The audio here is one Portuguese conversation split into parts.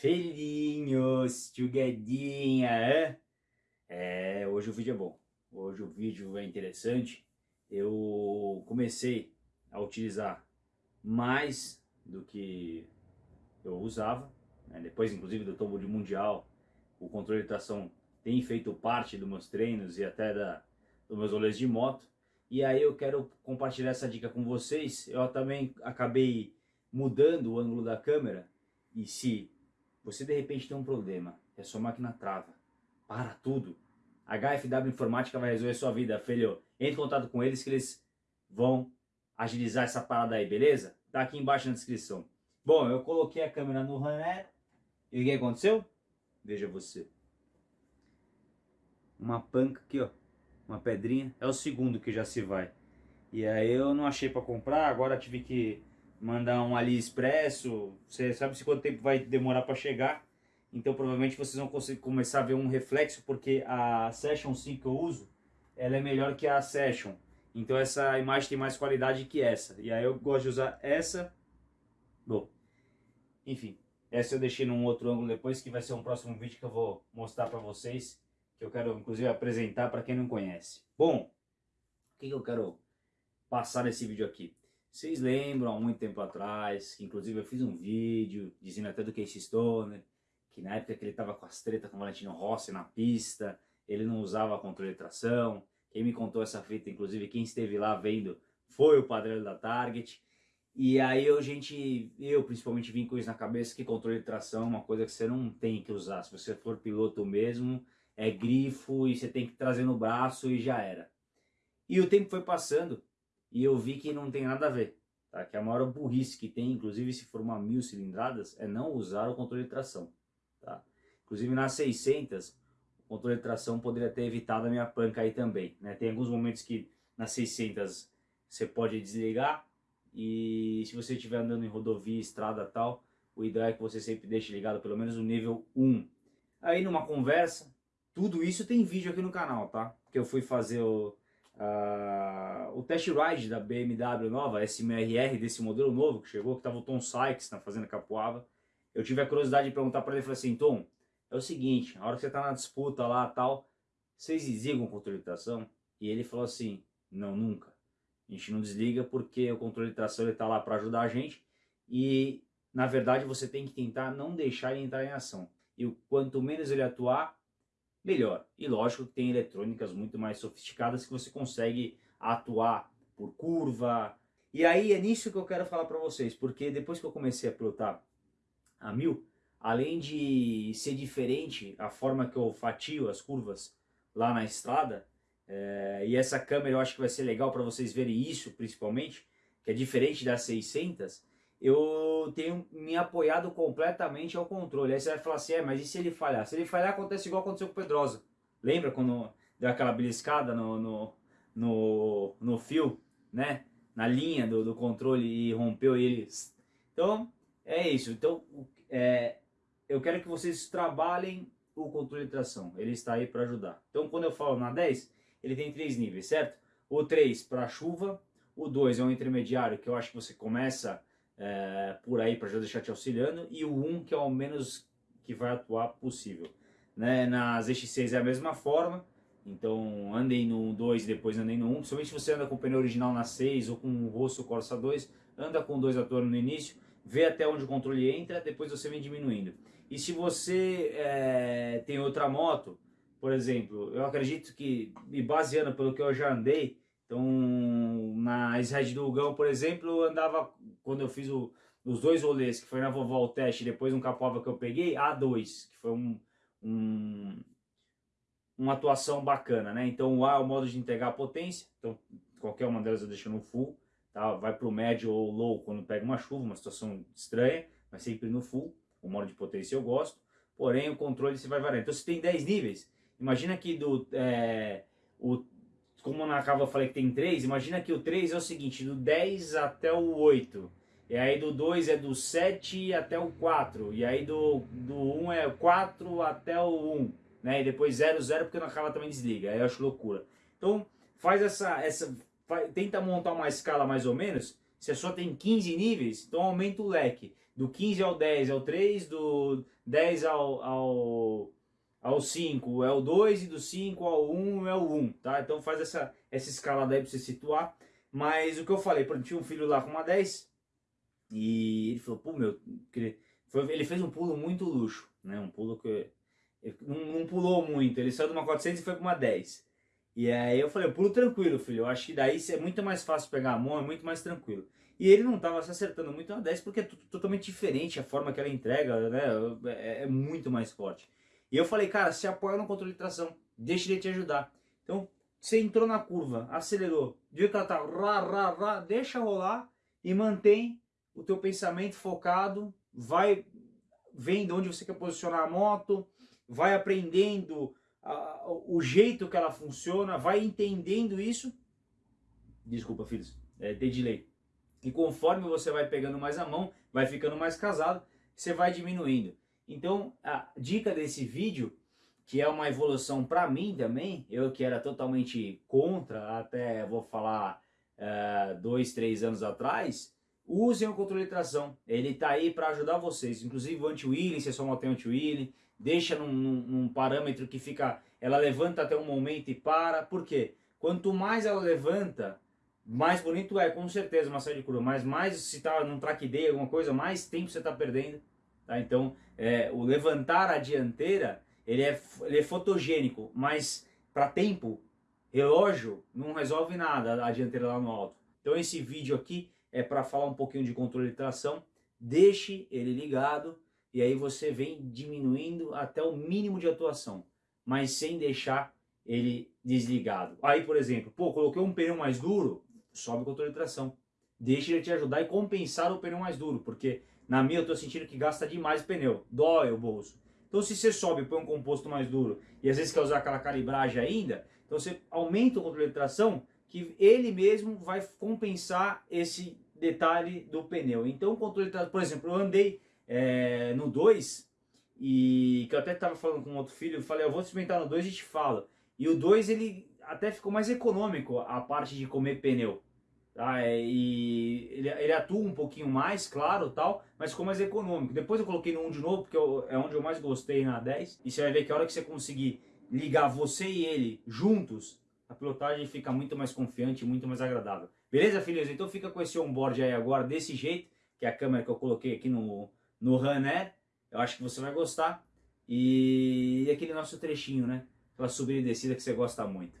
Filhinhos, tchuguedinha, é? hoje o vídeo é bom, hoje o vídeo é interessante. Eu comecei a utilizar mais do que eu usava, né? depois inclusive do tombo de mundial, o controle de tração tem feito parte dos meus treinos e até da, dos meus rolês de moto. E aí eu quero compartilhar essa dica com vocês. Eu também acabei mudando o ângulo da câmera e se você de repente tem um problema, é sua máquina trava, para tudo. A HFW Informática vai resolver sua vida, filho. Entre em contato com eles que eles vão agilizar essa parada aí, beleza? Tá aqui embaixo na descrição. Bom, eu coloquei a câmera no runner e o que aconteceu? Veja você. Uma panca aqui, ó. Uma pedrinha. É o segundo que já se vai. E aí eu não achei para comprar, agora tive que mandar um AliExpresso, você sabe se quanto tempo vai demorar para chegar, então provavelmente vocês vão conseguir começar a ver um reflexo, porque a Session 5 que eu uso, ela é melhor que a Session, então essa imagem tem mais qualidade que essa, e aí eu gosto de usar essa, bom, enfim, essa eu deixei num outro ângulo depois, que vai ser um próximo vídeo que eu vou mostrar para vocês, que eu quero inclusive apresentar para quem não conhece. Bom, o que, que eu quero passar nesse vídeo aqui? Vocês lembram há muito tempo atrás, que inclusive eu fiz um vídeo dizendo até do Casey Stoner, que na época que ele estava com as tretas com o Valentino Rossi na pista, ele não usava controle de tração. Quem me contou essa fita, inclusive quem esteve lá vendo, foi o padrão da Target. E aí eu, gente, eu principalmente vim com isso na cabeça que controle de tração é uma coisa que você não tem que usar. Se você for piloto mesmo, é grifo e você tem que trazer no braço e já era. E o tempo foi passando e eu vi que não tem nada a ver. Tá? Que a maior burrice que tem, inclusive se for uma mil cilindradas, é não usar o controle de tração. Tá? Inclusive nas 600, o controle de tração poderia ter evitado a minha panca aí também. Né? Tem alguns momentos que nas 600 você pode desligar e se você estiver andando em rodovia, estrada tal, o ideal é que você sempre deixe ligado pelo menos o nível 1. Aí numa conversa, tudo isso tem vídeo aqui no canal, tá? Que eu fui fazer o, Uh, o test ride da BMW nova, SMRR, desse modelo novo que chegou, que estava o Tom Sykes na Fazenda Capuava, eu tive a curiosidade de perguntar para ele, falei assim, Tom, é o seguinte, a hora que você está na disputa lá tal, vocês desligam o controle de tração? E ele falou assim, não, nunca. A gente não desliga porque o controle de tração está lá para ajudar a gente e, na verdade, você tem que tentar não deixar ele entrar em ação. E quanto menos ele atuar, melhor. E lógico que tem eletrônicas muito mais sofisticadas que você consegue atuar por curva. E aí é nisso que eu quero falar para vocês, porque depois que eu comecei a pilotar a mil, além de ser diferente a forma que eu fatio as curvas lá na estrada, é, e essa câmera eu acho que vai ser legal para vocês verem isso principalmente, que é diferente das 600, eu tenho me apoiado completamente ao controle. Aí você vai falar assim, é, mas e se ele falhar? Se ele falhar, acontece igual aconteceu com o Pedrosa. Lembra quando deu aquela beliscada no, no, no, no fio, né? Na linha do, do controle e rompeu ele. Então, é isso. Então, é, eu quero que vocês trabalhem o controle de tração. Ele está aí para ajudar. Então, quando eu falo na 10, ele tem três níveis, certo? O 3 para chuva, o 2 é um intermediário que eu acho que você começa é, por aí para já deixar te auxiliando, e o 1 que é o menos que vai atuar possível. Né? Nas X6 é a mesma forma, então andem no 2 e depois andem no 1, principalmente se você anda com o pneu original na 6 ou com o Rosso Corsa 2, anda com dois atores no início, vê até onde o controle entra, depois você vem diminuindo. E se você é, tem outra moto, por exemplo, eu acredito que, me baseando pelo que eu já andei, então, na Red do Hugão, por exemplo, eu andava, quando eu fiz o, os dois rolês, que foi na Vovó o teste, depois um Capoava que eu peguei, A2, que foi um, um, uma atuação bacana, né? Então, o A é o modo de entregar a potência, então qualquer uma delas eu deixo no full, tá? Vai para o médio ou low quando pega uma chuva, uma situação estranha, mas sempre no full, o modo de potência eu gosto, porém o controle você vai variar. Então, se tem 10 níveis, imagina que do... É, na cava eu falei que tem 3, imagina que o 3 é o seguinte, do 10 até o 8. E aí do 2 é do 7 até o 4. E aí do, do 1 é 4 até o 1. Né? E depois 0, 0 porque na cava também desliga. Aí eu acho loucura. Então faz essa... essa faz, tenta montar uma escala mais ou menos. Se só tem 15 níveis, então aumenta o leque. do 15 ao 10 é o 3, do 10 ao, ao, ao 5 é o 2 e do 5 ao 1 é o 1, tá? Então faz essa, essa escalada aí para você situar. Mas o que eu falei, por exemplo, tinha um filho lá com uma 10 e ele falou, pô, meu, ele fez um pulo muito luxo, né? Um pulo que não, não pulou muito, ele saiu de uma 400 e foi para uma 10. E aí eu falei, eu pulo tranquilo, filho. Eu acho que daí é muito mais fácil pegar a mão, é muito mais tranquilo. E ele não estava se acertando muito na 10 porque é totalmente diferente a forma que ela entrega, né? É, é, muito mais forte. E eu falei, cara, se apoia no controle de tração, deixa ele te ajudar. Então, você entrou na curva, acelerou, viu que ela tá rá, rá, rá, deixa rolar e mantém o teu pensamento focado, vai vendo onde você quer posicionar a moto, vai aprendendo a, o jeito que ela funciona, vai entendendo isso. Desculpa, filhos, é, de delay. E conforme você vai pegando mais a mão, vai ficando mais casado, você vai diminuindo. Então, a dica desse vídeo, que é uma evolução para mim também, eu que era totalmente contra, até vou falar uh, dois, três anos atrás, usem o controle de tração. Ele está aí para ajudar vocês. Inclusive o anti-wheeling, se é só não tem anti-wheeling, deixa num, num, num, parâmetro que fica, ela levanta até um momento e para, por quê? Quanto mais ela levanta, mais bonito é, com certeza, uma saída de curva, mas mais se está num track day, alguma coisa, mais tempo você está perdendo, tá? Então, é, o levantar a dianteira, ele é, ele é fotogênico, mas para tempo, relógio, não resolve nada a dianteira lá no alto. Então esse vídeo aqui é para falar um pouquinho de controle de tração, deixe ele ligado, e aí você vem diminuindo até o mínimo de atuação, mas sem deixar ele desligado. Aí, por exemplo, pô, coloquei um pneu mais duro, sobe o controle de tração. Deixa ele te ajudar e compensar o pneu mais duro, porque na minha eu estou sentindo que gasta demais pneu, dói o bolso. Então se você sobe e põe um composto mais duro e às vezes quer usar aquela calibragem ainda, então você aumenta o controle de tração que ele mesmo vai compensar esse detalhe do pneu. Então o controle de tração, por exemplo, eu andei é, no 2, e que eu até estava falando com outro filho, eu falei, eu vou experimentar no 2 e te falo. E o 2 ele até ficou mais econômico a parte de comer pneu. Tá? E ele, ele, atua um pouquinho mais, claro, tal, mas ficou mais econômico. Depois eu coloquei no 1 de novo, porque eu, é onde eu mais gostei na 10. E você vai ver que a hora que você conseguir ligar você e ele juntos, a pilotagem fica muito mais confiante, muito mais agradável. Beleza, filhos? Então fica com esse onboard aí agora desse jeito, que é a câmera que eu coloquei aqui no, no Runner. Eu acho que você vai gostar. E, aquele nosso trechinho, né? Aquela subida e descida que você gosta muito.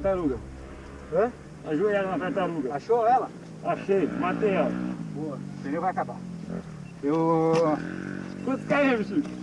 Tartaruga. Hã? Ajoelhada na tartaruga. Achou ela? Achei, matei ela. Boa. O pneu vai acabar. Eu... Quantos KM, Chico?